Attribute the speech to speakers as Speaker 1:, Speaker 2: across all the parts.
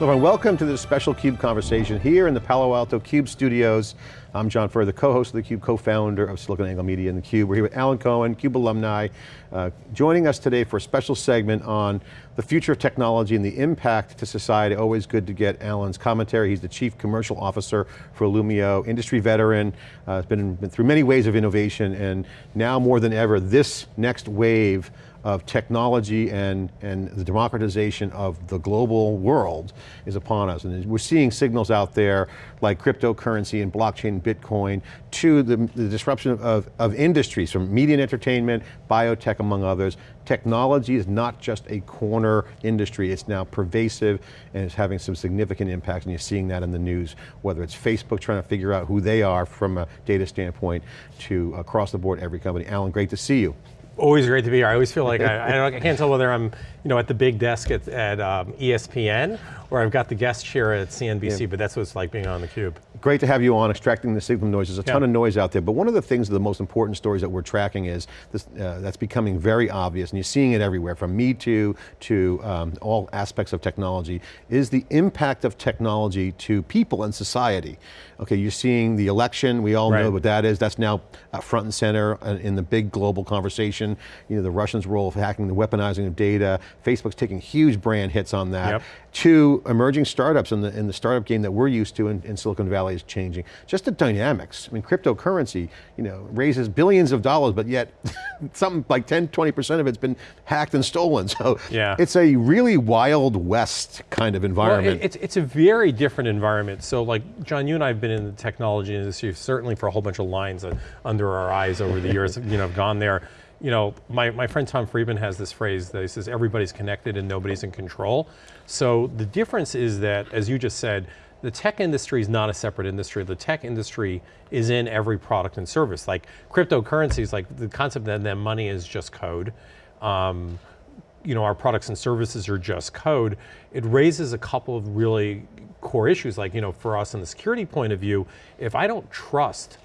Speaker 1: Hello and welcome to this special CUBE conversation here in the Palo Alto CUBE studios. I'm John Furrier, the co-host of theCUBE, co-founder of SiliconANGLE Media and theCUBE. We're here with Alan Cohen, CUBE alumni, uh, joining us today for a special segment on the future of technology and the impact to society. Always good to get Alan's commentary. He's the Chief Commercial Officer for Illumio, industry veteran, uh, has been, been through many ways of innovation and now more than ever, this next wave of technology and, and the democratization of the global world is upon us. And we're seeing signals out there like cryptocurrency and blockchain, Bitcoin, to the, the disruption of, of, industries from media and entertainment, biotech among others. Technology is not just a corner industry, it's now pervasive and it's having some significant impacts and you're seeing that in the news, whether it's Facebook trying to figure out who they are from a data standpoint to across the board every company. Alan, great to see you.
Speaker 2: Always great to be here. I always feel like I, I, can't tell whether I'm, you know, at the big desk at, at um, ESPN or I've got the guest chair at CNBC, yeah. but that's what it's like being on theCUBE.
Speaker 1: Great to have you on, extracting the signal noise. There's a ton yeah. of noise out there, but one of the things, the most important stories that we're tracking is, this, uh, that's becoming very obvious, and you're seeing it everywhere, from Me Too to um, all aspects of technology, is the impact of technology to people and society. Okay, you're seeing the election, we all right. know what that is, that's now uh, front and center uh, in the big global conversation. You know, the Russians' role of hacking, the weaponizing of data, Facebook's taking huge brand hits on that. Yep. To emerging startups in the, in the startup game that we're used to in, in Silicon Valley is changing. Just the dynamics, I mean, cryptocurrency, you know, raises billions of dollars, but yet something like 10, 20% of it's been hacked and stolen. So yeah. it's a really wild west kind of environment.
Speaker 2: Well, it, it's, it's a very different environment. So like, John, you and I have been in the technology industry, certainly for a whole bunch of lines uh, under our eyes over the years, you know, have gone there you know, my, my friend Tom Friedman has this phrase that he says, everybody's connected and nobody's in control. So the difference is that, as you just said, the tech industry is not a separate industry. The tech industry is in every product and service. Like cryptocurrencies, like the concept that, that money is just code. Um, you know, our products and services are just code. It raises a couple of really core issues. Like, you know, for us in the security point of view, if I don't trust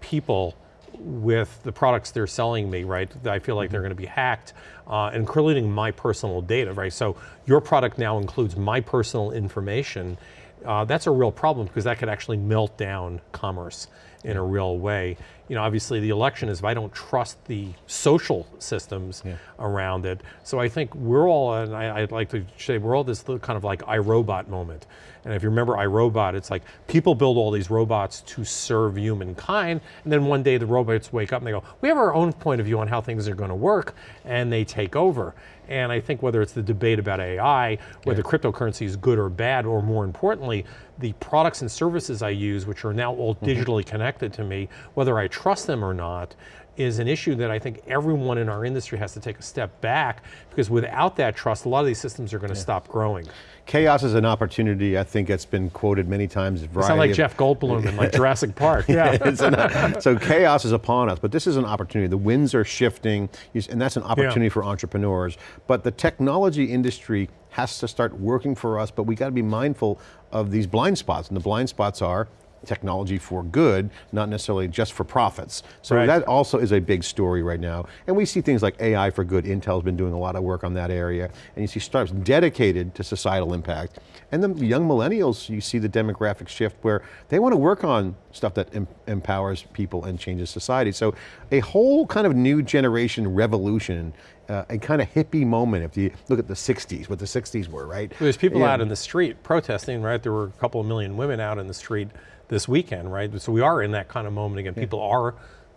Speaker 2: people with the products they're selling me, right? I feel like they're mm-hmm. going to be hacked, uh, including my personal data, right? So your product now includes my personal information. Uh, that's a real problem because that could actually melt down commerce in a real way. You know, obviously the election is if I don't trust the social systems yeah. around it. So I think we're all, and I, would like to say, we're all this kind of like iRobot moment. And if you remember iRobot, it's like people build all these robots to serve humankind, and then one day the robots wake up and they go, we have our own point of view on how things are going to work, and they take over. And I think whether it's the debate about AI, whether yeah. cryptocurrency is good or bad, or more importantly, the products and services I use, which are now all mm -hmm. digitally connected to me, whether I trust them or not, is an issue that I think everyone in our industry has to take a step back, because without that trust, a lot of these systems are going to yeah. stop growing.
Speaker 1: Chaos is an opportunity, I think it's been quoted many times.
Speaker 2: It's not like Jeff Goldblum in like Jurassic Park, yeah.
Speaker 1: an, so chaos is upon us, but this is an opportunity. The winds are shifting, and that's an opportunity yeah. for entrepreneurs. But the technology industry has to start working for us, but we got to be mindful of these blind spots, and the blind spots are technology for good, not necessarily just for profits. So right. that also is a big story right now. And we see things like AI for good. Intel's been doing a lot of work on that area. And you see startups dedicated to societal impact. And the young millennials, you see the demographic shift where they want to work on stuff that em empowers people and changes society. So a whole kind of new generation revolution uh, a kind of hippie moment if you look at the 60s, what the 60s were, right?
Speaker 2: There's people yeah. out in the street protesting, right? There were a couple of million women out in the street this weekend, right? So we are in that kind of moment again. Yeah. People are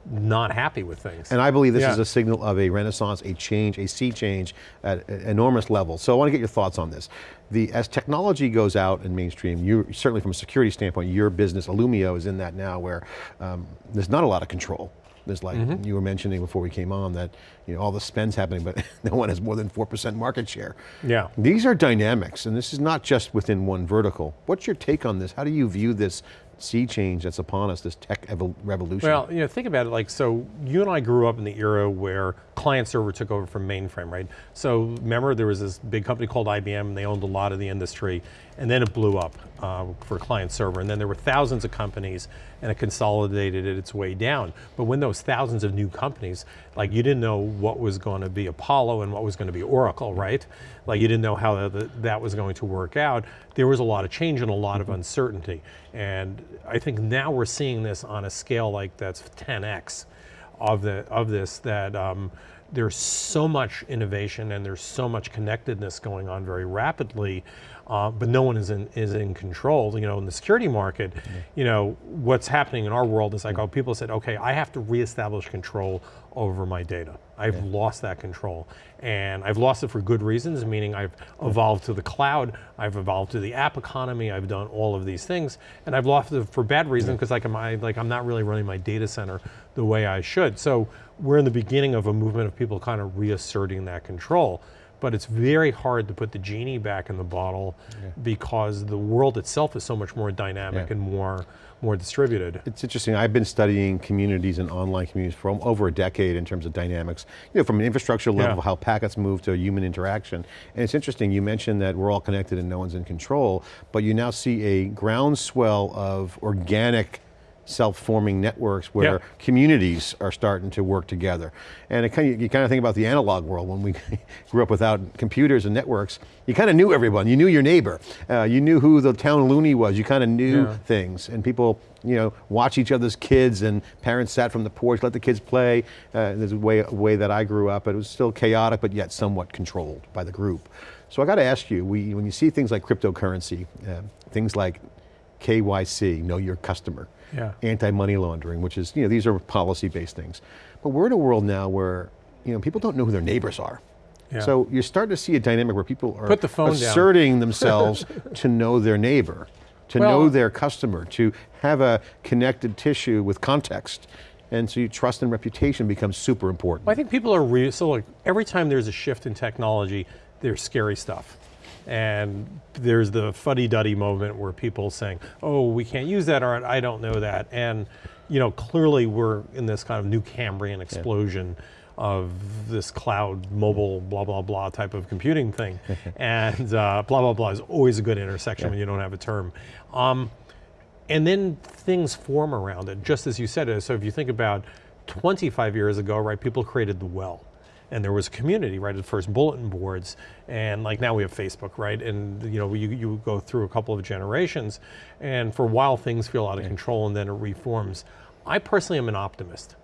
Speaker 2: not happy with things.
Speaker 1: And I believe this yeah. is a signal of a renaissance, a change, a sea change at enormous levels. So I want to get your thoughts on this. The, as technology goes out in mainstream, you certainly from a security standpoint, your business, Illumio is in that now where um, there's not a lot of control. There's like, mm -hmm. you were mentioning before we came on that you know, all the spend's happening, but no one has more than 4% market share.
Speaker 2: Yeah.
Speaker 1: These are dynamics, and this is not just within one vertical. What's your take on this? How do you view this sea change that's upon us, this tech revolution?
Speaker 2: Well, you know, think about it like, so you and I grew up in the era where client server took over from mainframe, right? So remember there was this big company called IBM, and they owned a lot of the industry, and then it blew up uh, for client server, and then there were thousands of companies, and it consolidated it its way down. But when those thousands of new companies, like you didn't know what was going to be Apollo and what was going to be Oracle, right? Like you didn't know how the, that was going to work out. There was a lot of change and a lot of uncertainty. And I think now we're seeing this on a scale like that's 10x of, the, of this that um, there's so much innovation and there's so much connectedness going on very rapidly, uh, but no one is in, is in control. You know, in the security market, mm -hmm. you know, what's happening in our world is like, oh, people said, okay, I have to reestablish control over my data. I've yeah. lost that control. And I've lost it for good reasons, meaning I've evolved to the cloud, I've evolved to the app economy, I've done all of these things, and I've lost it for bad reasons because like, I, like I'm not really running my data center the way I should. So we're in the beginning of a movement of people kind of reasserting that control but it's very hard to put the genie back in the bottle yeah. because the world itself is so much more dynamic yeah. and more more distributed.
Speaker 1: It's interesting, I've been studying communities and online communities for over a decade in terms of dynamics, you know, from an infrastructure level, yeah. how packets move to human interaction. And it's interesting, you mentioned that we're all connected and no one's in control, but you now see a groundswell of organic self-forming networks where yeah. communities are starting to work together. And it kind of, you kind of think about the analog world when we grew up without computers and networks, you kind of knew everyone, you knew your neighbor, uh, you knew who the town loony was, you kind of knew yeah. things, and people you know, watch each other's kids and parents sat from the porch, let the kids play. Uh, there's a way, a way that I grew up, it was still chaotic, but yet somewhat controlled by the group. So I got to ask you, we, when you see things like cryptocurrency, uh, things like KYC, know your customer, yeah. anti-money laundering, which is, you know, these are policy-based things. But we're in a world now where, you know, people don't know who their neighbors are. Yeah. So you're starting to see a dynamic where people are
Speaker 2: Put the phone
Speaker 1: asserting
Speaker 2: down.
Speaker 1: themselves to know their neighbor, to well, know their customer, to have a connected tissue with context. And so trust and reputation becomes super important.
Speaker 2: Well, I think people are, so like every time there's a shift in technology, there's scary stuff. And there's the fuddy-duddy moment where people saying, oh, we can't use that, or I don't know that. And you know, clearly we're in this kind of new Cambrian explosion yeah. of this cloud, mobile, blah, blah, blah type of computing thing. and uh, blah, blah, blah is always a good intersection yeah. when you don't have a term. Um, and then things form around it, just as you said. So if you think about 25 years ago, right, people created the well and there was a community, right, at first bulletin boards, and like now we have Facebook, right, and you know, you, you go through a couple of generations, and for a while things feel out of control and then it reforms. I personally am an optimist.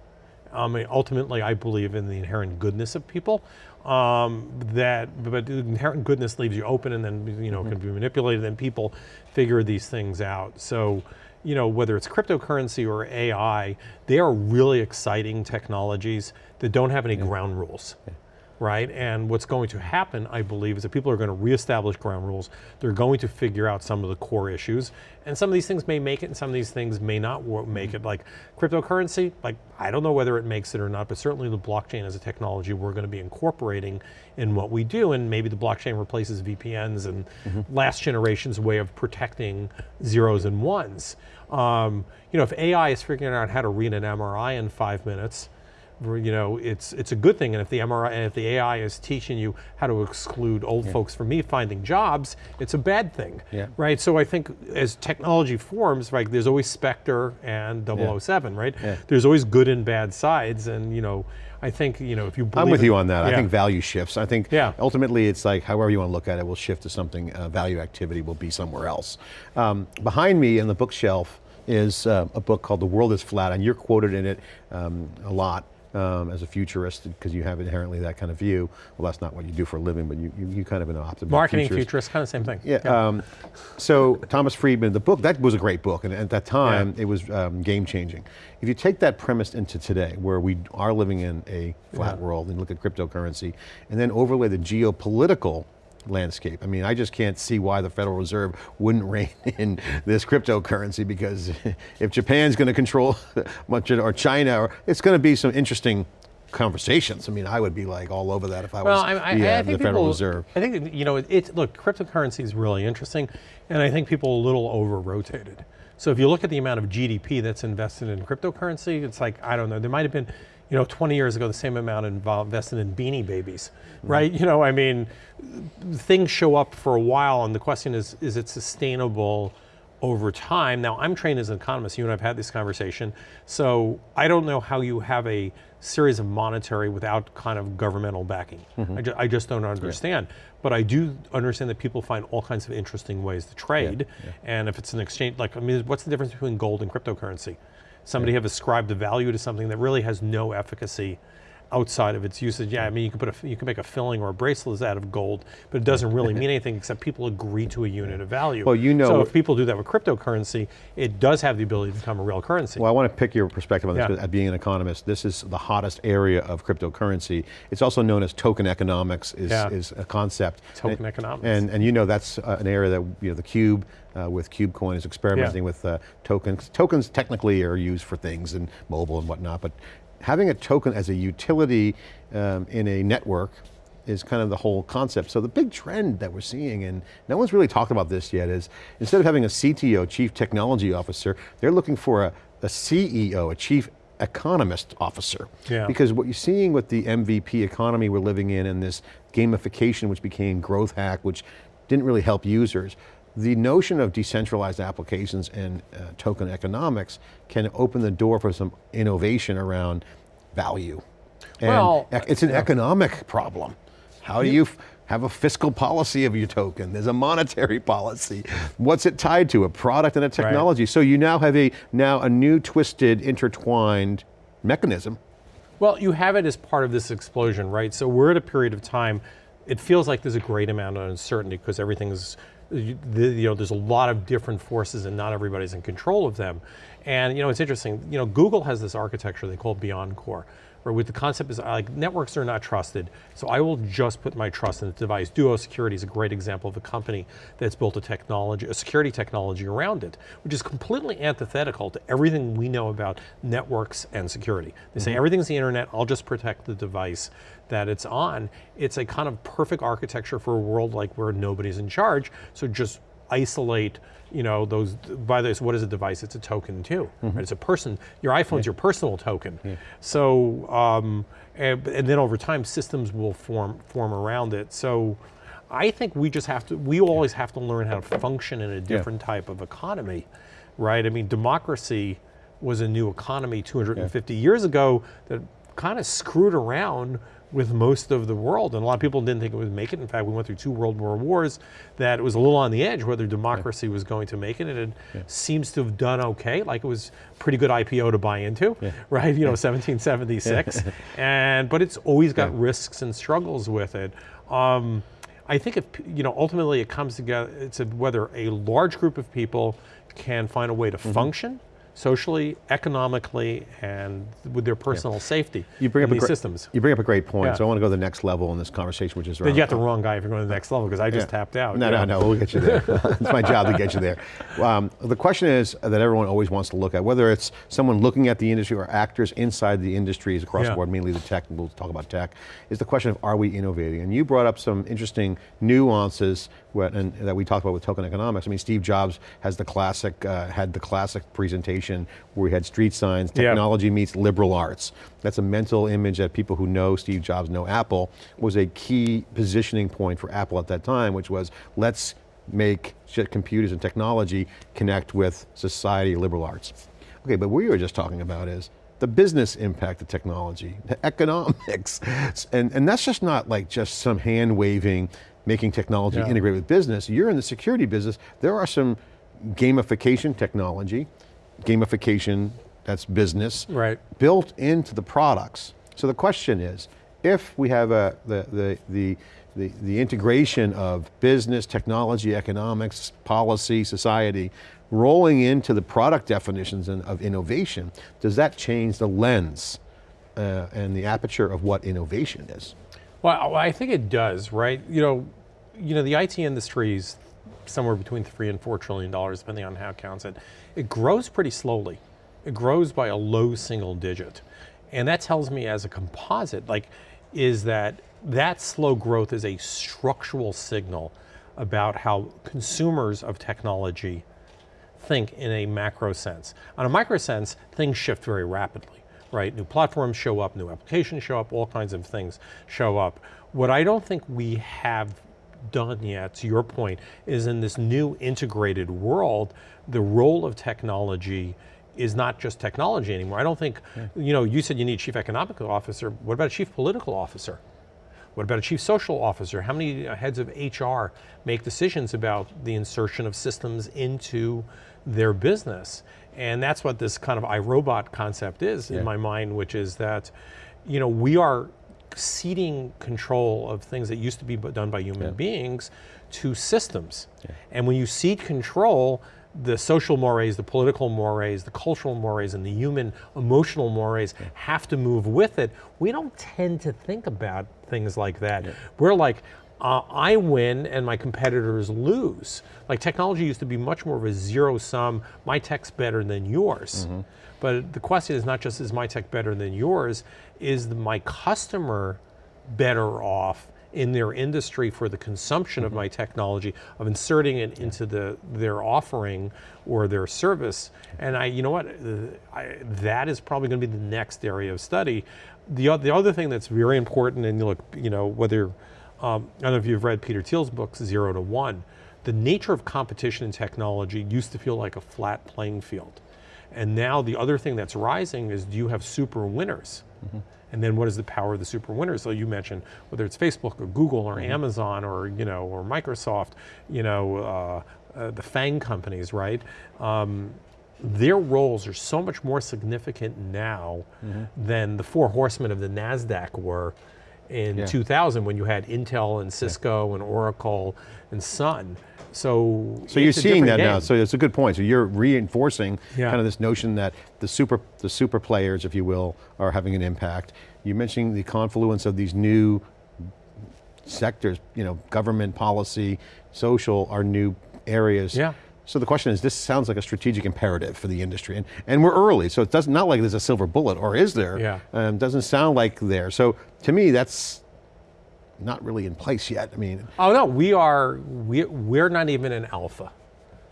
Speaker 2: I mean, ultimately, I believe in the inherent goodness of people. Um, that, but inherent goodness leaves you open, and then you know mm -hmm. can be manipulated. And people figure these things out. So you know, whether it's cryptocurrency or AI, they are really exciting technologies that don't have any yeah. ground rules. Yeah. Right, and what's going to happen, I believe, is that people are going to reestablish ground rules. They're going to figure out some of the core issues, and some of these things may make it, and some of these things may not make it. Like cryptocurrency, like I don't know whether it makes it or not, but certainly the blockchain as a technology we're going to be incorporating in what we do, and maybe the blockchain replaces VPNs and mm -hmm. last generation's way of protecting zeros and ones. Um, you know, if AI is figuring out how to read an MRI in five minutes, you know, it's it's a good thing. And if the MRI, and if the AI is teaching you how to exclude old yeah. folks from me finding jobs, it's a bad thing, yeah. right? So I think as technology forms, right, there's always Spectre and 007, yeah. right? Yeah. There's always good and bad sides, and you know, I think, you know, if you
Speaker 1: I'm with you on that. I think value shifts. I think yeah. ultimately it's like, however you want to look at it, will shift to something, uh, value activity will be somewhere else. Um, behind me in the bookshelf, is uh, a book called The World is Flat, and you're quoted in it um, a lot um, as a futurist because you have inherently that kind of view. Well, that's not what you do for a living, but you, you, you kind of an optimist.
Speaker 2: Marketing futurist, futurist kind of same thing.
Speaker 1: Yeah. yeah. Um, so Thomas Friedman, the book, that was a great book, and at that time, yeah. it was um, game changing. If you take that premise into today, where we are living in a flat yeah. world, and look at cryptocurrency, and then overlay the geopolitical landscape. I mean, I just can't see why the Federal Reserve wouldn't rein in this cryptocurrency because if Japan's going to control much of, or China, or, it's going to be some interesting conversations. I mean, I would be like all over that if I well, was I, the, I, uh, the Federal
Speaker 2: people,
Speaker 1: Reserve.
Speaker 2: I think, you know, it's, look, cryptocurrency is really interesting, and I think people a little over-rotated. So if you look at the amount of GDP that's invested in cryptocurrency, it's like, I don't know, there might have been, you know, 20 years ago, the same amount invested in beanie babies, mm-hmm. right? You know, I mean, things show up for a while and the question is, is it sustainable over time? Now I'm trained as an economist, you and I've had this conversation, so I don't know how you have a series of monetary without kind of governmental backing. Mm-hmm. I, ju I, just don't understand. But I do understand that people find all kinds of interesting ways to trade. Yeah, yeah. And if it's an exchange, like, I mean, what's the difference between gold and cryptocurrency? Somebody have ascribed a value to something that really has no efficacy outside of its usage. Yeah, I mean, you can put a, you can make a filling or a bracelet out of gold, but it doesn't really mean anything except people agree to a unit of value.
Speaker 1: Well, you know.
Speaker 2: So if people do that with cryptocurrency, it does have the ability to become a real currency.
Speaker 1: Well, I want to pick your perspective on this, yeah. being an economist, this is the hottest area of cryptocurrency. It's also known as token economics is, yeah. is a concept.
Speaker 2: Token
Speaker 1: and,
Speaker 2: economics.
Speaker 1: And, and you know that's uh, an area that, you know, the Cube, uh, with KubeCoin is experimenting yeah. with uh, tokens. Tokens technically are used for things and mobile and whatnot, but having a token as a utility um, in a network is kind of the whole concept. So the big trend that we're seeing, and no one's really talked about this yet, is instead of having a CTO, Chief Technology Officer, they're looking for a, a CEO, a Chief Economist Officer. Yeah. Because what you're seeing with the MVP economy we're living in and this gamification which became growth hack, which didn't really help users, the notion of decentralized applications and uh, token economics can open the door for some innovation around value. And well, it's an yeah. economic problem. How do you have a fiscal policy of your token? There's a monetary policy. What's it tied to? A product and a technology. Right. So you now have a now a new twisted, intertwined mechanism.
Speaker 2: Well, you have it as part of this explosion, right? So we're at a period of time, it feels like there's a great amount of uncertainty because everything's you, know, there's a lot of different forces and not everybody's in control of them. And you know, it's interesting, you know, Google has this architecture they call BeyondCorp, where with the concept is like networks are not trusted, so I will just put my trust in the device. Duo Security is a great example of a company that's built a technology, a security technology around it, which is completely antithetical to everything we know about networks and security. They mm -hmm. say mm-hmm. everything's the internet, I'll just protect the device that it's on. It's a kind of perfect architecture for a world like where nobody's in charge, so just isolate you know, those, by this, what is a device? It's a token too, mm -hmm. right? It's a person, your iPhone's yeah. your personal token. Yeah. So, um, and, and, then over time, systems will form, form around it. So, I think we just have to, we always have to learn how to function in a different yeah. type of economy, right? I mean, democracy was a new economy 250 years ago that kind of screwed around with most of the world. And a lot of people didn't think it would make it. In fact, we went through two World War Wars that it was a little on the edge whether democracy yeah. was going to make it. And it yeah. seems to have done okay. Like it was pretty good IPO to buy into, yeah. right? You know, 1776. and, but it's always got risks and struggles with it. Um, I think if, you know, ultimately it comes together, it's a, whether a large group of people can find a way to mm -hmm. function socially, economically, and with their personal yeah. safety you bring up these systems.
Speaker 1: You bring up a great point, yeah. so I want to go to the next level in this conversation, which is
Speaker 2: around- You got the wrong guy if you're going to the next level, because I just yeah. tapped out.
Speaker 1: No, no, no, we'll get you there. it's my job to get you there. Um, the question is that everyone always wants to look at, whether it's someone looking at the industry or actors inside the industries across the board, mainly the tech, and we'll talk about tech, is the question of are we innovating? And you brought up some interesting nuances what, and, that we talked about with token economics. I mean, Steve Jobs has the classic, uh, had the classic presentation where we had street signs, technology meets liberal arts. That's a mental image that people who know Steve Jobs know Apple, was a key positioning point for Apple at that time, which was, let's make computers and technology connect with society, liberal arts. Okay, but what we were just talking about is, the business impact of technology, the economics, and, and that's just not like just some hand waving making technology yeah. integrate with business. You're in the security business. There are some gamification technology, gamification, that's business,
Speaker 2: right.
Speaker 1: built into the products. So the question is, if we have a, the, the, the, the, the integration of business, technology, economics, policy, society, rolling into the product definitions of innovation, does that change the lens uh, and the aperture of what innovation is?
Speaker 2: Well, I think it does, right? You know, you know, the IT industry is somewhere between three and four trillion dollars, depending on how it counts it. It grows pretty slowly. It grows by a low single digit. And that tells me as a composite, like, is that that slow growth is a structural signal about how consumers of technology think in a macro sense. On a micro sense, things shift very rapidly, right? New platforms show up, new applications show up, all kinds of things show up. What I don't think we have done yet, to your point, is in this new integrated world, the role of technology is not just technology anymore. I don't think, yeah. you know, you said you need chief economic officer, what about a chief political officer? What about a chief social officer? How many uh, heads of HR make decisions about the insertion of systems into their business? And that's what this kind of iRobot concept is yeah. in my mind, which is that, you know, we are ceding control of things that used to be done by human yeah. beings to systems. Yeah. And when you cede control, the social mores, the political mores, the cultural mores, and the human emotional mores yeah. have to move with it. We don't tend to think about things like that. We're like, uh, I win and my competitors lose. Like technology used to be much more of a zero sum, my tech's better than yours. Mm -hmm. But the question is not just is my tech better than yours, is my customer better off in their industry for the consumption mm -hmm. of my technology, of inserting it into the their offering or their service. And I, you know what, I, that is probably going to be the next area of study. The, the other thing that's very important, and you look, you know, whether, um, I don't know if you've read Peter Thiel's book, Zero to One, the nature of competition in technology used to feel like a flat playing field. And now the other thing that's rising is do you have super winners? Mm -hmm. And then what is the power of the super winners? So you mentioned whether it's Facebook or Google or mm -hmm. Amazon or you know or Microsoft, you know uh, uh, the FANG companies, right? Um, their roles are so much more significant now mm -hmm. than the four horsemen of the Nasdaq were in yeah. 2000 when you had Intel and Cisco yeah. and Oracle and Sun. So,
Speaker 1: so you're seeing that game. now. So it's a good point. So you're reinforcing yeah. kind of this notion that the super, the super players, if you will, are having an impact. You're mentioning the confluence of these new sectors, you know, government, policy, social are new areas.
Speaker 2: Yeah.
Speaker 1: So the question is, this sounds like a strategic imperative for the industry, and, and we're early, so it doesn't not like there's a silver bullet, or is there?
Speaker 2: Yeah.
Speaker 1: Um, doesn't sound like there. So to me, that's not really in place yet. I mean.
Speaker 2: Oh no, we are, we, we're not even in alpha.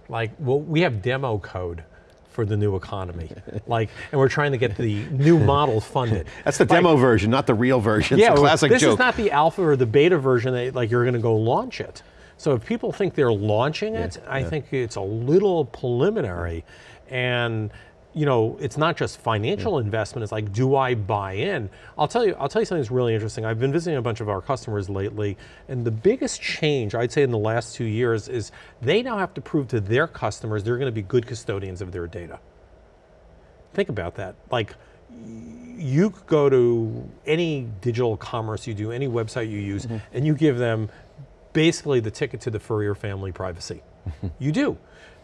Speaker 2: Like, well, we have demo code for the new economy. like, and we're trying to get the new model funded.
Speaker 1: That's the demo version, not the real version.
Speaker 2: Yeah,
Speaker 1: it's a classic
Speaker 2: this
Speaker 1: joke.
Speaker 2: is not the alpha or the beta version that like you're going to go launch it. So if people think they're launching it, yeah, I yeah. think it's a little preliminary. And you know, it's not just financial yeah. investment, it's like, do I buy in? I'll tell you, I'll tell you something that's really interesting. I've been visiting a bunch of our customers lately, and the biggest change, I'd say in the last two years, is they now have to prove to their customers they're going to be good custodians of their data. Think about that. Like, you go to any digital commerce you do, any website you use, mm -hmm. and you give them basically the ticket to the Furrier family privacy. you do.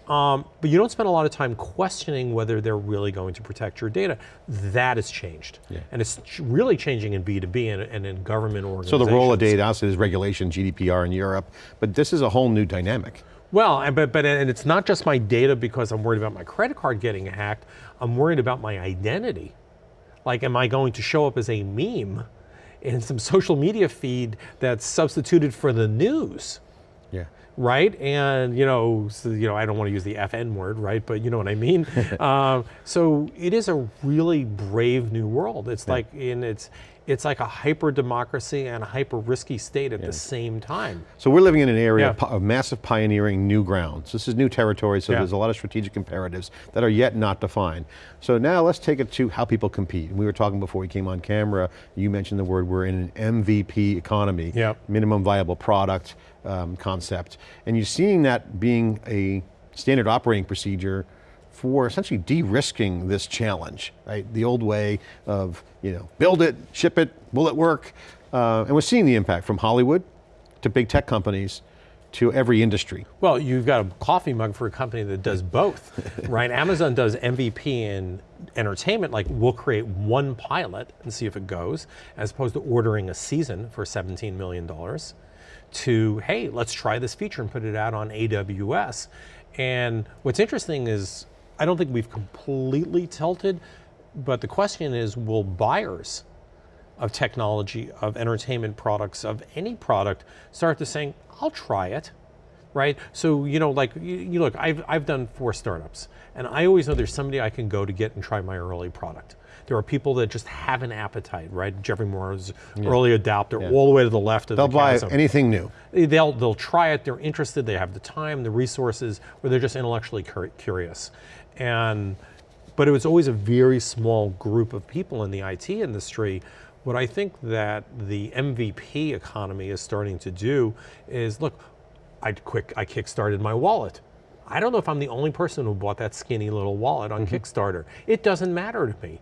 Speaker 2: Um, but you don't spend a lot of time questioning whether they're really going to protect your data. That has changed. Yeah. And it's really changing in B2B and, and, in government organizations.
Speaker 1: So the role of data, obviously is regulation, GDPR in Europe, but this is a whole new dynamic.
Speaker 2: Well, but, but and it's not just my data because I'm worried about my credit card getting hacked, I'm worried about my identity. Like, am I going to show up as a meme in some social media feed that's substituted for the news?
Speaker 1: Yeah
Speaker 2: right? And you know, so, you know, I don't want to use the FN word, right? But you know what I mean. um, so it is a really brave new world. It's yeah. like in it's it's like a hyper democracy and a hyper risky state at yeah. the same time.
Speaker 1: So we're living in an area yeah. of massive pioneering new grounds. This is new territory, so yeah. there's a lot of strategic imperatives that are yet not defined. So now let's take it to how people compete. we were talking before we came on camera, you mentioned the word, we're in an MVP economy,
Speaker 2: yep.
Speaker 1: minimum viable product um, concept. And you're seeing that being a standard operating procedure for essentially de-risking this challenge, right? The old way of, you know, build it, ship it, will it work? Uh, and we're seeing the impact from Hollywood to big tech companies to every industry.
Speaker 2: Well, you've got a coffee mug for a company that does both, right? Amazon does MVP in entertainment, like we'll create one pilot and see if it goes, as opposed to ordering a season for $17 million to, hey, let's try this feature and put it out on AWS. And what's interesting is I don't think we've completely tilted, but the question is, will buyers of technology, of entertainment products, of any product, start to saying, I'll try it. right? So, you know, like, you, you look, I've, I've done four startups, and I always know there's somebody I can go to get and try my early product. There are people that just have an appetite, right? Geoffrey Moore's early adopter, all the way to the left of
Speaker 1: They'll
Speaker 2: the
Speaker 1: buy
Speaker 2: chasm.
Speaker 1: anything new.
Speaker 2: They'll, they'll try it, they're interested, they have the time, the resources, or they're just intellectually curious. And, but it was always a very small group of people in the IT industry. What I think that the MVP economy is starting to do is, look, I quick, I kickstarted my wallet. I don't know if I'm the only person who bought that skinny little wallet on mm-hmm. Kickstarter. It doesn't matter to me.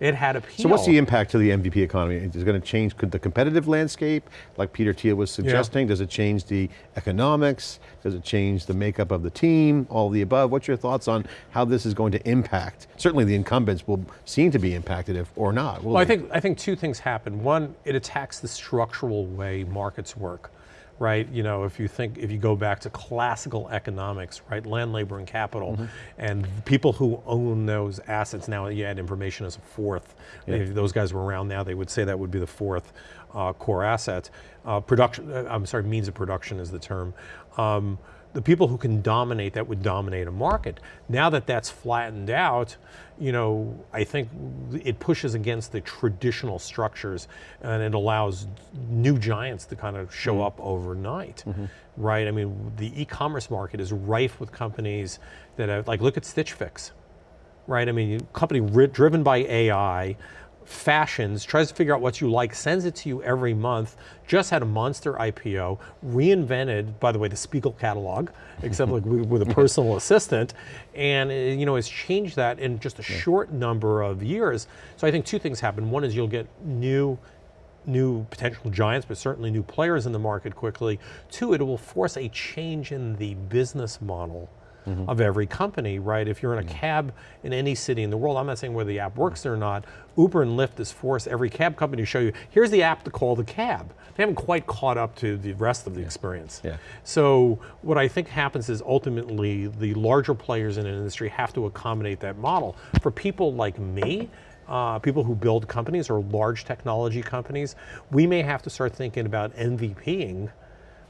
Speaker 2: It had appeal.
Speaker 1: So what's the impact to the MVP economy? Is it going to change could the competitive landscape, like Peter Thiel was suggesting? Does it change the economics? Does it change the makeup of the team? All the above. What's your thoughts on how this is going to impact? Certainly the incumbents will seem to be impacted if or not.
Speaker 2: Well, I think I think two things happen. One, it attacks the structural way markets work, right? You know, if you think if you go back to classical economics, right, land, labor, and capital,
Speaker 1: Mm-hmm.
Speaker 2: and people who own those assets now, you add information as a fourth. If those guys were around now, they would say that would be the fourth uh, core asset. Uh, production, uh, I'm sorry, means of production is the term. Um, the people who can dominate that would dominate a market. Now that that's flattened out, you know, I think it pushes against the traditional structures and it allows new giants to kind of show mm-hmm. up overnight, mm-hmm. right? I mean, the e-commerce market is rife with companies that have, like, look at Stitch Fix, right? I mean, a company driven by AI, fashions, tries to figure out what you like, sends it to you every month, just had a monster IPO, reinvented, by the way, the Spiegel catalog, except like with a personal assistant, and uh, you know, has changed that in just a short number of years. So I think two things happen. One is you'll get new new potential giants, but certainly new players in the market quickly. Two, it will force a change in the business model of every company, right? If you're in a cab in any city in the world, I'm not saying whether the app works or not, Uber and Lyft has forced every cab company to show you, here's the app to call the cab. They haven't quite caught up to the rest of the experience.
Speaker 1: Yeah.
Speaker 2: So what I think happens is ultimately the larger players in an industry have to accommodate that model. For people like me, uh, people who build companies or large technology companies, we may have to start thinking about MVPing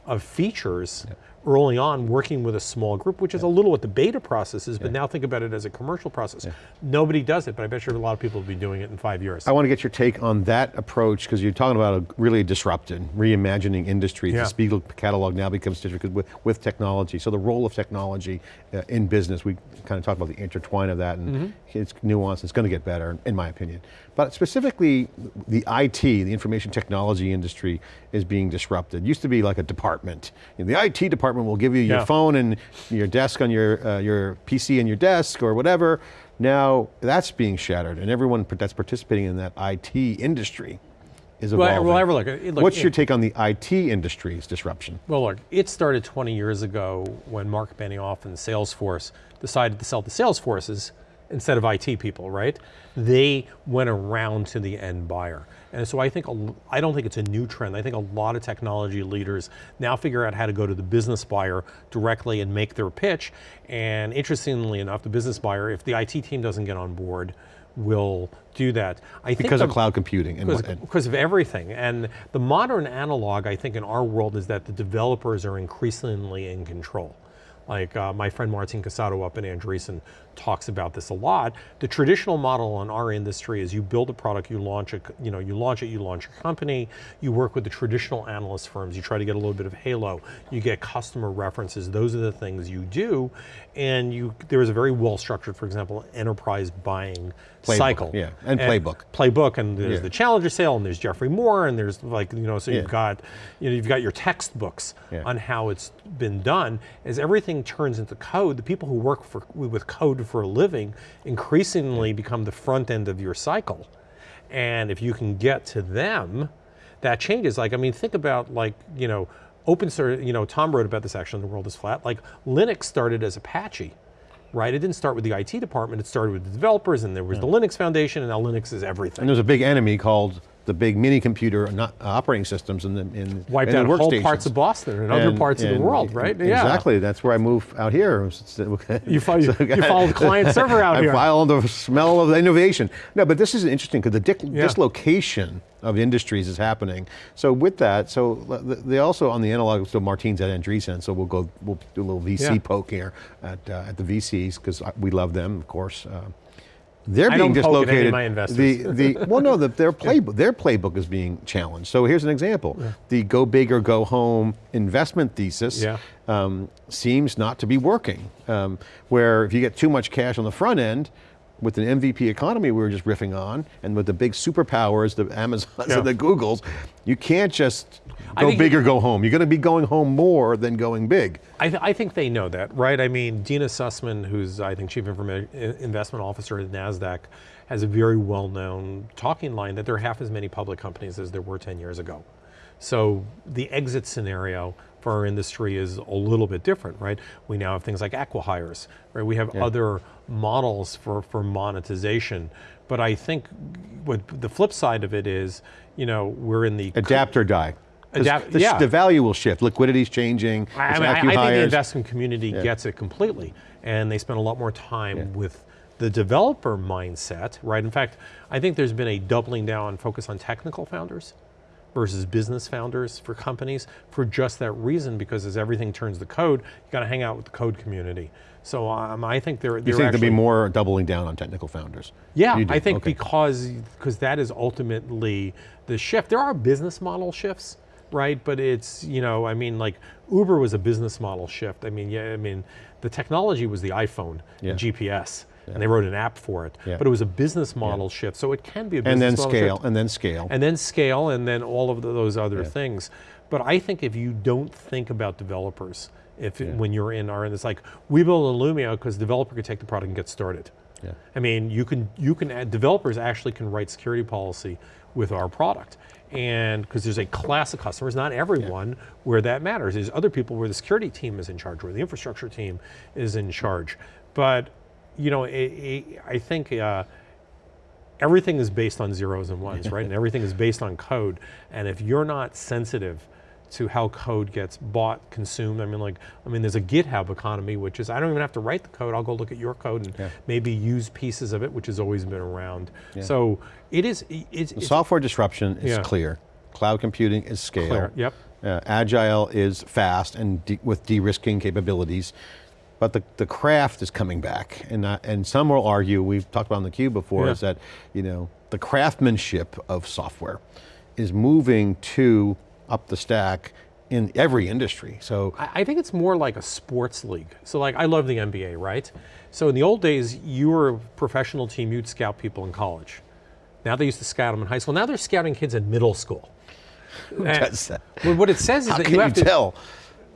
Speaker 2: of features early on working with a small group, which is a little what the beta process is, but now think about it as a commercial process. Nobody does it, but I bet you a lot of people will be doing it in five years.
Speaker 1: I want to get your take on that approach because you're talking about a really disrupted, reimagining industry.
Speaker 2: Yeah.
Speaker 1: The Spiegel catalog now becomes digital with, with technology. So the role of technology uh, in business, we kind of talk about the intertwine of that and
Speaker 2: Mm-hmm.
Speaker 1: it's nuanced, it's going to get better in my opinion. But specifically the IT, the information technology industry is being disrupted. It Used to be like a department. You know, the IT department will give you your
Speaker 2: Yeah.
Speaker 1: phone and your desk on your, uh, your PC and your desk or whatever. Now that's being shattered and everyone that's participating in that IT industry is
Speaker 2: Well,
Speaker 1: evolving.
Speaker 2: well, ever look, look,
Speaker 1: What's
Speaker 2: it-
Speaker 1: your take on the IT industry's disruption?
Speaker 2: Well, look, it started 20 years ago when Marc Benioff and Salesforce decided to sell to Salesforces instead of IT people, right? They went around to the end buyer. And so I think, I don't think it's a new trend. I think a lot of technology leaders now figure out how to go to the business buyer directly and make their pitch. And interestingly enough, the business buyer, if the IT team doesn't get on board, will do that. I think
Speaker 1: Because of
Speaker 2: the-
Speaker 1: cloud computing and,
Speaker 2: because,
Speaker 1: and
Speaker 2: because of everything. And the modern analog, I think, in our world is that the developers are increasingly in control. Like uh, my friend Martin Casado up in Andreessen talks about this a lot. The traditional model in our industry is you build a product, you launch it, you know, you launch it, you launch your company, you work with the traditional analyst firms, you try to get a little bit of halo, you get customer references, those are the things you do. And you there is a very well structured, for example, enterprise buying
Speaker 1: Playbook,
Speaker 2: cycle.
Speaker 1: yeah, and playbook.
Speaker 2: Playbook, and there's
Speaker 1: Yeah.
Speaker 2: the Challenger sale, and there's Geoffrey Moore, and there's like you know, so you've got you know you've got your textbooks
Speaker 1: Yeah.
Speaker 2: on how it's been done. As everything turns into code, the people who work for with code for a living increasingly become the front end of your cycle, and if you can get to them, that changes. Like I mean, think about like you know. Open source, you know, Tom wrote about this actually The World is Flat. Like Linux started as Apache, right? It didn't start with the IT department, it started with the developers, and there was the hmm. Linux Foundation, and now Linux is everything.
Speaker 1: and there's a big enemy called the big mini computer not, uh, operating systems in the, in,
Speaker 2: Wiped
Speaker 1: in the
Speaker 2: out whole parts of Boston and, other
Speaker 1: And-
Speaker 2: parts of the world, right?
Speaker 1: Exactly, that's where I moved out here.
Speaker 2: You follow- you follow the client server out
Speaker 1: I
Speaker 2: here.
Speaker 1: follow the smell of the innovation. No, but this is interesting because the
Speaker 2: Yeah.
Speaker 1: dislocation of industries is happening. So with that, so they also on the analog, so Martine's at Andreessen, so we'll go, we'll do a little VC
Speaker 2: Yeah.
Speaker 1: poke here at, uh, at the VCs because we love them, of course. Uh, they're
Speaker 2: I
Speaker 1: being
Speaker 2: don't poke at any
Speaker 1: dislocated.
Speaker 2: of my investors.
Speaker 1: The, the, well, no, the, their playbook, their playbook is being challenged. So here's an example: the go big or go home investment thesis
Speaker 2: Yeah.
Speaker 1: um, seems not to be working. Um, where if you get too much cash on the front end, with an MVP economy we were just riffing on, and with the big superpowers, the Amazons
Speaker 2: Yeah.
Speaker 1: and the Googles, you can't just go big or go home. You're going to be going home more than going big.
Speaker 2: I, th- I think they know that, right? I mean, Dina Sussman, who's I think chief Informa- investment officer at Nasdaq, has a very well-known talking line that there are half as many public companies as there were 10 years ago. So the exit scenario for our industry is a little bit different, right? We now have things like acquihires, right? We have other models for, for monetization. But I think what the flip side of it is, you know, we're in the
Speaker 1: Adapt or die.
Speaker 2: Adapt-
Speaker 1: the,
Speaker 2: yeah.
Speaker 1: the value will shift. Liquidity's changing.
Speaker 2: I, mean, I- I think the investment community gets it completely, and they spend a lot more time with the developer mindset, right? In fact, I think there's been a doubling down focus on technical founders versus business founders for companies for just that reason, because as everything turns to code, you got to hang out with the code community. So um, I think they're,
Speaker 1: You
Speaker 2: they're
Speaker 1: think there'll be more doubling down on technical founders?
Speaker 2: yeah, I think
Speaker 1: okay.
Speaker 2: because because that is ultimately the shift. There are business model shifts, right? But it's you know, I mean, like Uber was a business model shift. I mean, yeah, I mean, the technology was the iPhone,
Speaker 1: Yeah.
Speaker 2: and GPS, and they wrote an app for it.
Speaker 1: Yeah.
Speaker 2: But it was a business model shift, so it can be a business
Speaker 1: and then
Speaker 2: model
Speaker 1: scale,
Speaker 2: shift.
Speaker 1: and then scale.
Speaker 2: and then scale, and then all of the, those other
Speaker 1: Yeah.
Speaker 2: things. But I think if you don't think about developers, if it- when you're in, in it's like we build Illumio because developer could take the product and get started.
Speaker 1: Yeah.
Speaker 2: I mean, you can you can add, developers actually can write security policy with our product, and because there's a class of customers, not everyone, where that matters. There's other people where the security team is in charge, where the infrastructure team is in charge. But you know, it, it, I think. Uh, everything is based on zeros and ones, right? And everything is based on code. And if you're not sensitive to how code gets bought, consumed, I mean, like, I mean, there's a GitHub economy, which is I don't even have to write the code. I'll go look at your code and
Speaker 1: Yeah.
Speaker 2: maybe use pieces of it, which has always been around. So it is. It's, it's
Speaker 1: Software disruption is
Speaker 2: Yeah.
Speaker 1: clear. Cloud computing is scale.
Speaker 2: clear. Yep.
Speaker 1: Uh, agile is fast and de with de-risking capabilities. But the, the craft is coming back. And, uh, and some will argue, we've talked about on the cube before,
Speaker 2: Yeah.
Speaker 1: is that you know the craftsmanship of software is moving to up the stack in every industry. So
Speaker 2: I, I think it's more like a sports league. So like I love the NBA, right? So in the old days, you were a professional team, you'd scout people in college. Now they used to scout them in high school. Now they're scouting kids in middle school. Who
Speaker 1: does that?
Speaker 2: Well, what it says is
Speaker 1: how
Speaker 2: that you
Speaker 1: you
Speaker 2: have to
Speaker 1: tell?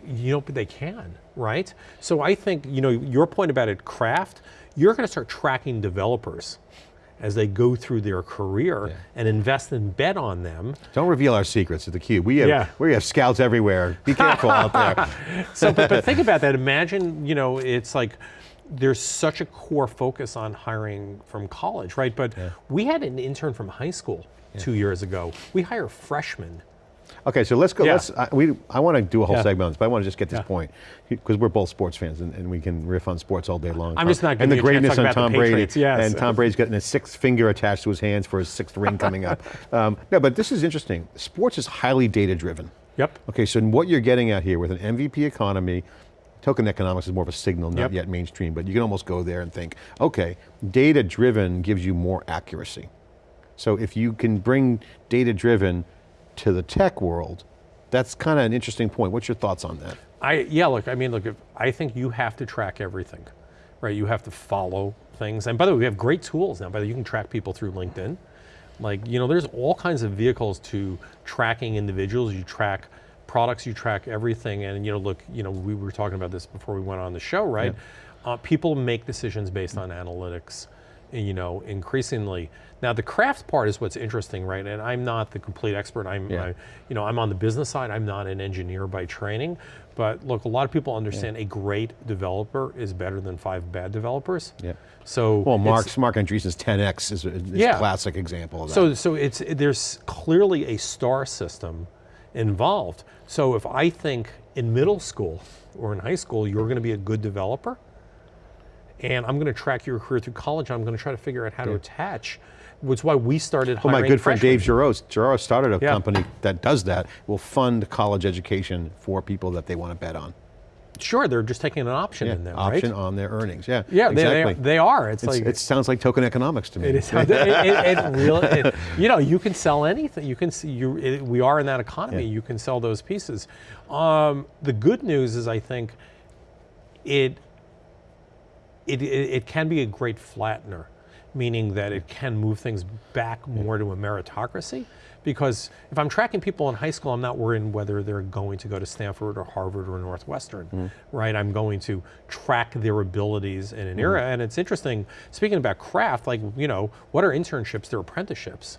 Speaker 2: You know, but they can, right? So I think, you know, your point about it, craft, you're going to start tracking developers as they go through their career and invest and bet on them.
Speaker 1: Don't reveal our secrets at the cube. We have,
Speaker 2: Yeah.
Speaker 1: we have scouts everywhere. Be careful out there.
Speaker 2: So, but, but think about that. Imagine, you know, it's like there's such a core focus on hiring from college, right? But we had an intern from high school two years ago. We hire freshmen.
Speaker 1: Okay, so let's go.
Speaker 2: Yeah.
Speaker 1: Let's. I, we. I want to do a whole
Speaker 2: Yeah.
Speaker 1: segment on this, but I want to just get this
Speaker 2: Yeah.
Speaker 1: point because we're both sports fans and, and we can riff on sports all day long.
Speaker 2: I'm just not
Speaker 1: and the
Speaker 2: giving you a chance
Speaker 1: greatness on Tom Brady.
Speaker 2: Yes.
Speaker 1: And Tom Brady's getting a sixth finger attached to his hands for his sixth ring coming up. Um, no, but this is interesting. Sports is highly data driven.
Speaker 2: Yep.
Speaker 1: Okay, so what you're getting at here with an MVP economy, token economics is more of a signal, not
Speaker 2: Yep.
Speaker 1: yet mainstream, but you can almost go there and think, okay, data driven gives you more accuracy. So if you can bring data driven to the tech world, that's kind of an interesting point. What's your thoughts on that?
Speaker 2: I yeah, look, I mean, look, I think you have to track everything, right? You have to follow things. And by the way, we have great tools now. By the way, you can track people through LinkedIn. Like, you know, there's all kinds of vehicles to tracking individuals. You track products, you track everything. And you know, look, you know, we were talking about this before we went on the show, right? Uh, people make decisions based on analytics. you know, increasingly. Now the craft part is what's interesting, right? And I'm not the complete expert. I'm,
Speaker 1: Yeah.
Speaker 2: I, you know, I'm on the business side. I'm not an engineer by training. But look, a lot of people understand a great developer is better than five bad developers.
Speaker 1: Yeah.
Speaker 2: So
Speaker 1: Well, Mark's, Marc Andreessen's 10X is a, is a
Speaker 2: Yeah.
Speaker 1: classic example of that.
Speaker 2: So, so it's there's clearly a star system involved. So if I think in middle school or in high school you're going to be a good developer, and I'm going to track your career through college, I'm going to try to figure out how to attach. Which is why we started
Speaker 1: Well, my good friend
Speaker 2: freshmen.
Speaker 1: Dave Girouard, Girouard started a
Speaker 2: Yeah.
Speaker 1: company that does that, will fund college education for people that they want to bet on.
Speaker 2: Sure, they're just taking an option
Speaker 1: Yeah,
Speaker 2: in them,
Speaker 1: option
Speaker 2: right?
Speaker 1: on their earnings, yeah.
Speaker 2: Yeah, they,
Speaker 1: exactly.
Speaker 2: they, they are. It's,
Speaker 1: It's-
Speaker 2: like
Speaker 1: it sounds like token economics to me.
Speaker 2: It is. it, it, it really, you know, you can sell anything. You can see. You, we are in that economy.
Speaker 1: Yeah.
Speaker 2: You can sell those pieces. Um, the good news is, I think, it, it it it can be a great flattener, meaning that it can move things back more to a meritocracy. Because if I'm tracking people in high school, I'm not worrying whether they're going to go to Stanford or Harvard or Northwestern, mm-hmm. right? I'm going to track their abilities in an era. Mm-hmm. And it's interesting, speaking about craft, like, you know, what are internships? They're apprenticeships.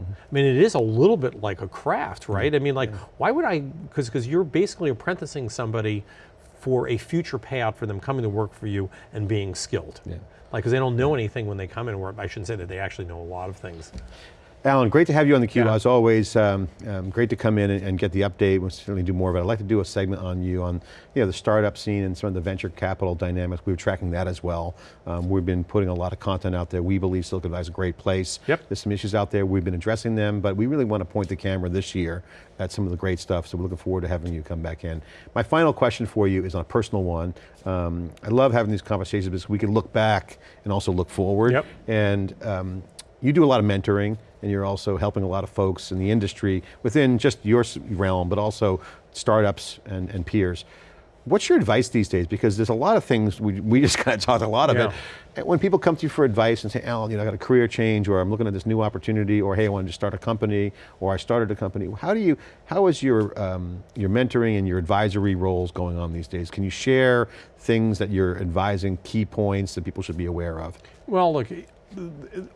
Speaker 2: Mm-hmm. I mean, it is a little bit like a craft, right? I mean, like, why would I, because because you're basically apprenticing somebody for a future payout for them coming to work for you and being skilled.
Speaker 1: Yeah.
Speaker 2: Like, because they don't know anything when they come in, or I shouldn't say that they actually know a lot of things.
Speaker 1: Alan, great to have you on theCUBE,
Speaker 2: Yeah.
Speaker 1: as always. Um, um, great to come in and, and get the update. We'll certainly do more of it. I'd like to do a segment on you on you know, the startup scene and some of the venture capital dynamics. We were tracking that as well. Um, we've been putting a lot of content out there. We believe Silicon Valley is a great place.
Speaker 2: Yep.
Speaker 1: There's some issues out there. We've been addressing them, but we really want to point the camera this year at some of the great stuff, so we're looking forward to having you come back in. My final question for you is on a personal one. Um, I love having these conversations because we can look back and also look forward.
Speaker 2: Yep.
Speaker 1: And um, you do a lot of mentoring and you're also helping a lot of folks in the industry within just your realm, but also startups and, and peers. What's your advice these days? Because there's a lot of things, we, we just kind of talked a lot of
Speaker 2: Yeah.
Speaker 1: it. And When people come to you for advice and say, Alan, you know, I got a career change, or I'm looking at this new opportunity, or hey, I wanted to start a company, or I started a company. How do you, how is your, um, your mentoring and your advisory roles going on these days? Can you share things that you're advising, key points that people should be aware of?
Speaker 2: Well, look,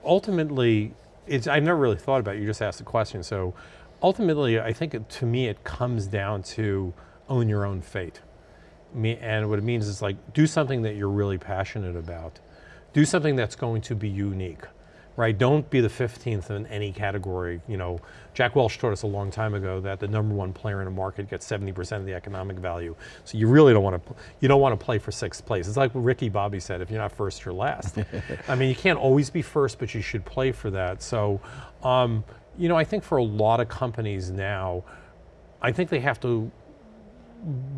Speaker 2: ultimately, it's, I've never really thought about it. You just asked the question. So ultimately, I think it, to me, it comes down to own your own fate. Me, and what it means is like, do something that you're really passionate about. Do something that's going to be unique, right? Don't be the 15th in any category. You know, Jack Welch taught us a long time ago that the number one player in a market gets 70% of the economic value. So you really don't want to, you don't want to play for sixth place. It's like Ricky Bobby said, if you're not first, you're last. I mean, you can't always be first, but you should play for that. So, um, you know, I think for a lot of companies now, I think they have to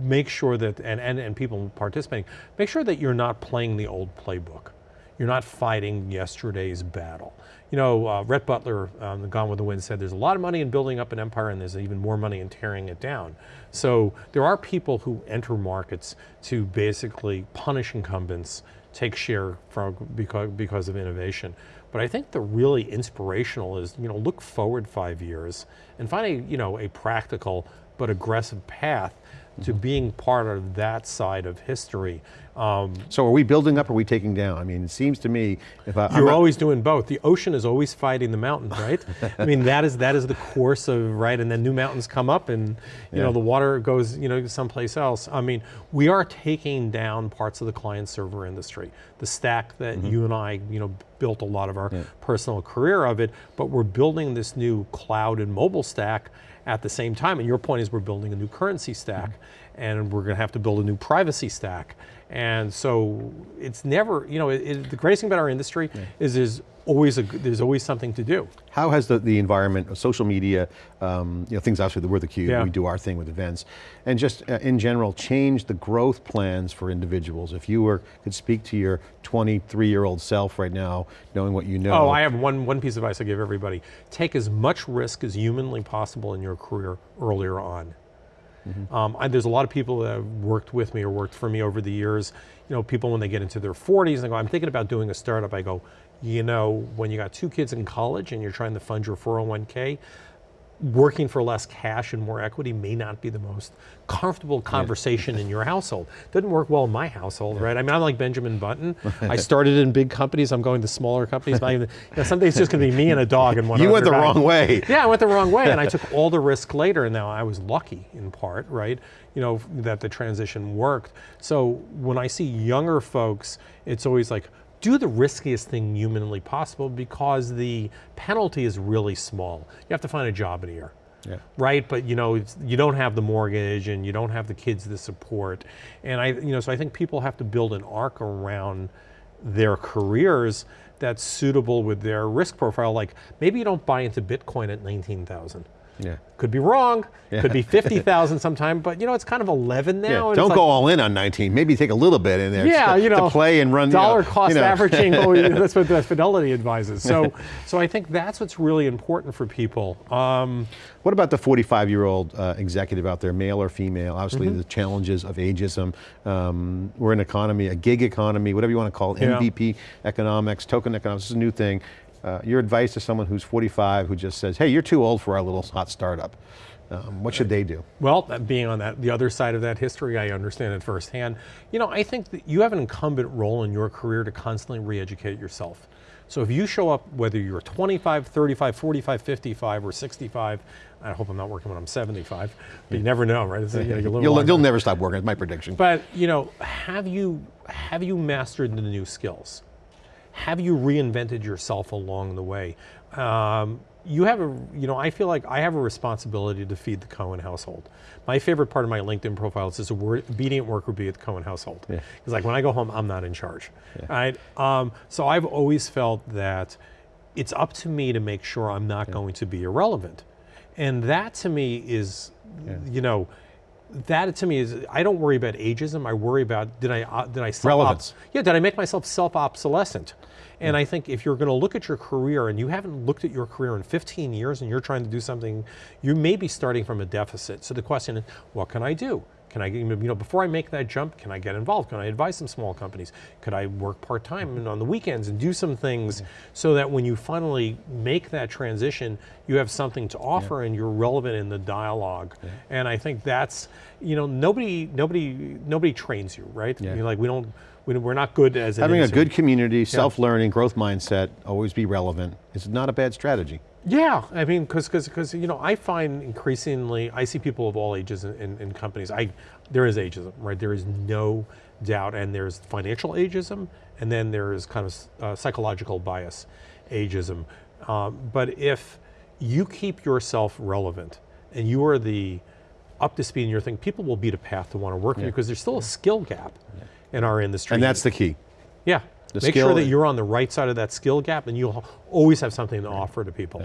Speaker 2: make sure that, and, and, and people participating, make sure that you're not playing the old playbook. You're not fighting yesterday's battle. You know, uh, Rhett Butler, um, Gone with the Wind, said there's a lot of money in building up an empire and there's even more money in tearing it down. So there are people who enter markets to basically punish incumbents, take share from because, because of innovation. But I think the really inspirational is, you know, look forward five years and find a, you know, a practical but aggressive path to being part of that side of history. Um,
Speaker 1: So are we building up or are we taking down? I mean, it seems to me, if I,
Speaker 2: you're always doing both. The ocean is always fighting the mountain, right? I mean, that is that is the course of right, and then new mountains come up, and you
Speaker 1: Yeah.
Speaker 2: know the water goes you know someplace else. I mean, we are taking down parts of the client server industry, the stack that
Speaker 1: Mm-hmm.
Speaker 2: you and I you know built a lot of our personal career of it, but we're building this new cloud and mobile stack at the same time. And your point is we're building a new currency stack,
Speaker 1: Mm-hmm.
Speaker 2: and we're going to have to build a new privacy stack. And so it's never, you know, it, it- the greatest thing about our industry is there's always a, there's always something to do.
Speaker 1: How has the, the environment of social media, um, you know, things obviously, we're the cube,
Speaker 2: Yeah.
Speaker 1: we do our thing with events, and just uh, in general, changed the growth plans for individuals? If you were, could speak to your 23-year-old self right now, knowing what you know.
Speaker 2: Oh, I have one, one piece of advice I give everybody. Take as much risk as humanly possible in your career earlier on. Um, I, there's a lot of people that have worked with me or worked for me over the years. You know, people when they get into their 40s and they go, I'm thinking about doing a startup. I go, you know, when you got two kids in college and you're trying to fund your 401k, working for less cash and more equity may not be the most comfortable conversation in your household. Doesn't work well in my household, right? I mean, I'm like Benjamin Button. I started in big companies. I'm going to smaller companies. Even, you know, someday it's just going to be me and a dog and one
Speaker 1: You went the wrong way.
Speaker 2: Yeah, I went the wrong way, and I took all the risk later. And now I was lucky in part, right? You know that the transition worked. So when I see younger folks, it's always like do the riskiest thing humanly possible because the penalty is really small. You have to find a job in a year.
Speaker 1: Yeah.
Speaker 2: Right, but you know you don't have the mortgage and you don't have the kids to support, and I you know so I think people have to build an arc around their careers that's suitable with their risk profile. Like maybe you don't buy into Bitcoin at nineteen thousand.
Speaker 1: Yeah.
Speaker 2: Could be wrong. Could be fifty thousand sometime, but you know it's kind of eleven now.
Speaker 1: Yeah, don't go
Speaker 2: like,
Speaker 1: all in on 19. Maybe take a little bit in there
Speaker 2: Yeah,
Speaker 1: to,
Speaker 2: you know,
Speaker 1: to play and run. you know,
Speaker 2: dollar cost
Speaker 1: you know.
Speaker 2: averaging. that's what the Fidelity advises. So, so I think that's what's really important for people. Um,
Speaker 1: What about the 45-year-old uh, executive out there, male or female? Obviously,
Speaker 2: Mm-hmm.
Speaker 1: the challenges of ageism. Um, we're an economy, a gig economy, whatever you want to call it,
Speaker 2: Yeah.
Speaker 1: MVP economics, token economics. This is a new thing. Uh, your advice to someone who's 45 who just says, "Hey, you're too old for our little hot startup." Um, what should they do?
Speaker 2: Well, being on that the other side of that history, I understand it firsthand. You know, I think that you have an incumbent role in your career to constantly re-educate yourself. So if you show up, whether you're 25, 35, 45, 55, or 65, I hope I'm not working when I'm 75, but you never know, right? You live
Speaker 1: You'll, you'll never stop working. It's my prediction.
Speaker 2: But you know, have you have you mastered the new skills? Have you reinvented yourself along the way? Um, you have a, you know, I feel like I have a responsibility to feed the Cohen household. My favorite part of my LinkedIn profile is word, obedient worker be at the Cohen household. Because like when I go home, I'm not in charge, right? Um, so I've always felt that it's up to me to make sure I'm not going to be irrelevant. And that to me is, you know, that to me is I don't worry about ageism. I worry about did I uh, did I self
Speaker 1: Relevance.
Speaker 2: yeah did I make myself self obsolescent? And I think if you're going to look at your career and you haven't looked at your career in 15 years and you're trying to do something, you may be starting from a deficit. So the question is, what can I do? Can I, you know, before I make that jump, can I get involved? Can I advise some small companies? Could I work part time mm-hmm. and on the weekends and do some things so that when you finally make that transition, you have something to offer and you're relevant in the dialogue. And I think that's, you know, nobody, nobody, nobody trains you, right?
Speaker 1: Yeah.
Speaker 2: You're like we don't, we're not good as
Speaker 1: Having a good community, self-learning, growth mindset, always be relevant. It's not a bad strategy.
Speaker 2: Yeah, I mean, because because you know, I find increasingly I see people of all ages in, in, in companies. I there is ageism, right? There is no doubt, and there's financial ageism, and then there is kind of uh, psychological bias ageism. Um, but if you keep yourself relevant and you are the up to speed in your thing, people will beat a path to want to work with you because there's still a skill gap in our industry.
Speaker 1: And that's the key.
Speaker 2: yeah.
Speaker 1: the
Speaker 2: Make sure that you're on the right side of that skill gap, and you'll always have something to offer to people.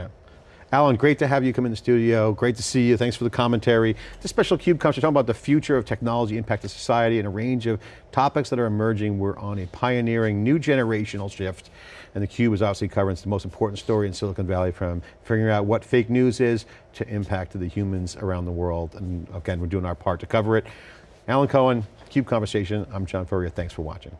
Speaker 1: Alan, great to have you come in the studio. Great to see you. Thanks for the commentary. This special CUBE comes, we're talking about the future of technology impact to society and a range of topics that are emerging. We're on a pioneering new generational shift. And the CUBE is obviously covering the most important story in Silicon Valley from figuring out what fake news is to impact to the humans around the world. And again, we're doing our part to cover it. Alan Cohen, CUBE Conversation. I'm John Furrier. Thanks for watching.